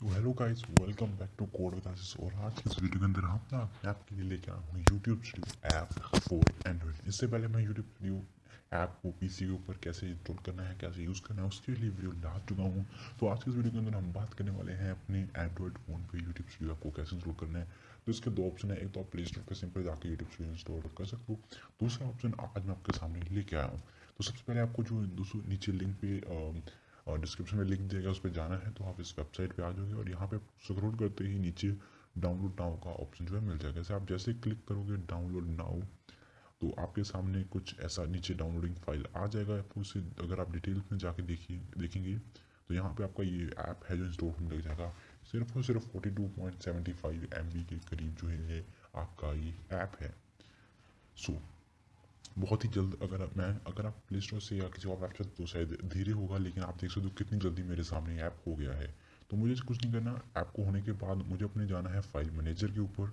So hello guys welcome back to code classes और आज इस वीडियो के अंदर हम ना ऐप के लिए लेके आया हूँ YouTube studio app for Android इससे पहले मैं यूट्यूब स्टूडियो ऐप को पीसी के ऊपर कैसे इंस्टॉल करना है, कैसे यूज़ करना है, उसके लिए वीडियो ला चुका हूँ। तो आज की इस वीडियो के अंदर हम बात करने वाले हैं अपने एंड्रॉइड फ़ोन पे यूट्यूब स्टूडियो ऐप को कैसे इंस्टॉल करना है। तो इसके दो ऑप्शन है, एक तो आप प्ले स्टोर पर सिंपल जाकर यूट्यूब स्टूडियो इंस्टॉल कर सकते हो। दूसरा ऑप्शन आज मैं आपके सामने लेके आया हूँ। तो सबसे पहले आपको जो नीचे लिंक पे और डिस्क्रिप्शन में लिंक दिएगा उस पर जाना है तो आप इस वेबसाइट पे आ जाओगे और यहाँ पे स्क्रॉल करते ही नीचे डाउनलोड नाउ का ऑप्शन जो है मिल जाएगा। जैसे आप जैसे क्लिक करोगे डाउनलोड नाउ तो आपके सामने कुछ ऐसा नीचे डाउनलोडिंग फ़ाइल आ जाएगा। उसे अगर आप डिटेल्स में जाके देखिए, देखेंगे तो यहाँ पे आपका ये ऐप है जो इंस्टॉल होने लग जाएगा। सिर्फ़ और सिर्फ़ फोर्टी टू के करीब जो है आपका ये ऐप है। सो बहुत ही जल्द अगर मैं, अगर आप प्ले स्टोर से या किसी और वेबसाइट तो शायद धीरे होगा, लेकिन आप देख सकते हो कितनी जल्दी मेरे सामने ऐप हो गया है। तो मुझे कुछ नहीं करना। ऐप को होने के बाद मुझे अपने जाना है फ़ाइल मैनेजर के ऊपर।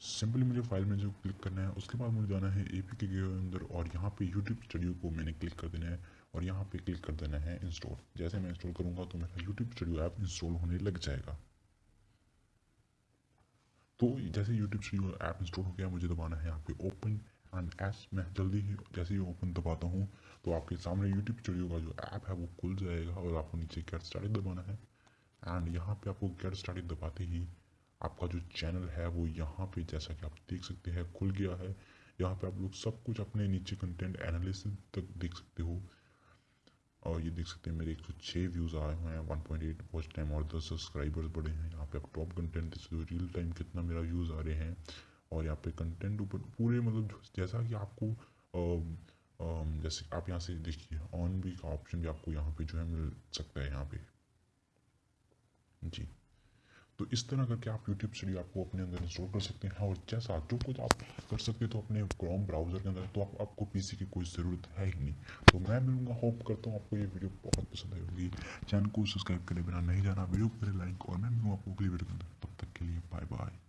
सिंपली मुझे फ़ाइल मैनेजर को क्लिक करना है। उसके बाद मुझे जाना है ए पी के अंदर और यहाँ पे यूट्यूब स्टूडियो को मैंने क्लिक कर देना है और यहाँ पे क्लिक कर देना है इंस्टॉल जैसे मैं इंस्टॉल करूँगा तो मेरा यूट्यूब स्टूडियो ऐप इंस्टॉल होने लग जाएगा। तो जैसे यूट्यूब स्टूडियो ऐप इंस्टॉल हो गया, मुझे दबाना है यहाँ पे ओपन एंड एस मैं जल्दी ही जैसे ही ओपन दबाता हूँ तो आपके सामने यूट्यूब स्टूडियो का जो ऐप है, वो खुल जाएगा और आपको नीचे गेट स्टार्टेड दबाना है। एंड यहाँ पे आपको गेट स्टार्टेड दबाते ही आपका जो चैनल है, वो यहाँ पे जैसा कि आप देख सकते हैं, खुल गया है। यहाँ पे आप लोग सब कुछ अपने नीचे कंटेंट एनालिसिस तक देख सकते हो। और ये देख सकते हैं, मेरे एक सौ छः व्यूज़ आए हुए हैं one point eight watch time और दस सब्सक्राइबर्स बढ़े हैं। यहाँ पे आप टॉप कंटेंट देख सकते हो रियल टाइम कितना मेरा व्यूज़ आ रहे हैं। और यहाँ पे कंटेंट ऊपर पूरे मतलब जैसा कि आपको आ, आ, जैसे आप यहाँ से देखिए ऑन भी का ऑप्शन भी आपको यहाँ पे जो है मिल सकता है यहाँ पे। जी। तो इस तरह करके आप यूट्यूब स्टूडियो आपको अपने अंदर इंस्टॉल कर सकते हैं और जैसा जो कुछ आप कर सकते हैं तो अपने क्रोम ब्राउज़र के अंदर तो आप, आपको पीसी की कोई ज़रूरत है ही नहीं। तो मैं मिलूँगा होप करता हूँ आपको ये वीडियो बहुत पसंद आई होगी। चैनल को सब्सक्राइब करे बिना नहीं जाना वीडियो को लाइक और मैं मिलूँगा आपको अगली वीडियो के अंदर। तब तक के लिए बाय बाय